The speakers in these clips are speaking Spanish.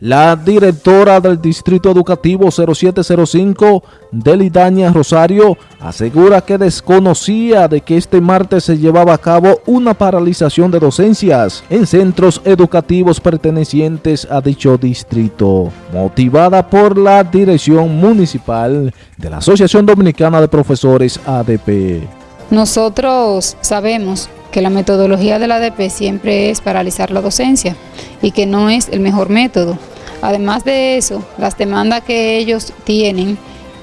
La directora del Distrito Educativo 0705, Delidaña Rosario, asegura que desconocía de que este martes se llevaba a cabo una paralización de docencias en centros educativos pertenecientes a dicho distrito, motivada por la dirección municipal de la Asociación Dominicana de Profesores ADP. Nosotros sabemos que la metodología de la ADP siempre es paralizar la docencia y que no es el mejor método. Además de eso, las demandas que ellos tienen,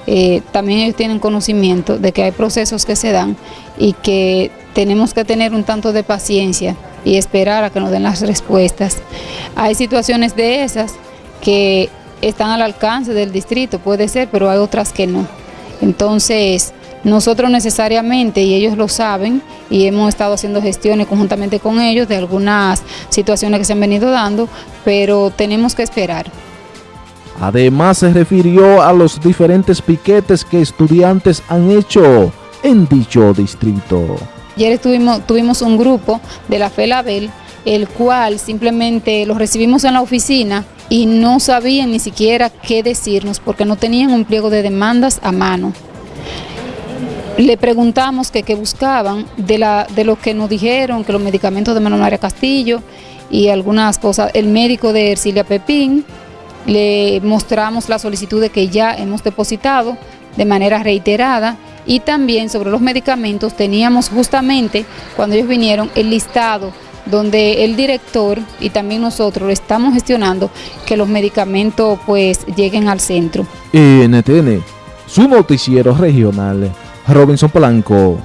eh, también ellos tienen conocimiento de que hay procesos que se dan y que tenemos que tener un tanto de paciencia y esperar a que nos den las respuestas. Hay situaciones de esas que están al alcance del distrito, puede ser, pero hay otras que no. Entonces, nosotros necesariamente, y ellos lo saben, y hemos estado haciendo gestiones conjuntamente con ellos de algunas situaciones que se han venido dando, pero tenemos que esperar. Además se refirió a los diferentes piquetes que estudiantes han hecho en dicho distrito. Ayer estuvimos, tuvimos un grupo de la FELABEL, el cual simplemente los recibimos en la oficina y no sabían ni siquiera qué decirnos porque no tenían un pliego de demandas a mano. Le preguntamos qué buscaban de, lo que nos dijeron, que los medicamentos de Manuel Castillo y algunas cosas, el médico de Ercilia Pepín, le mostramos la solicitud de que ya hemos depositado de manera reiterada y también sobre los medicamentos teníamos justamente cuando ellos vinieron el listado donde el director y también nosotros estamos gestionando que los medicamentos pues lleguen al centro. NTN, su noticiero regional. Robinson Polanco.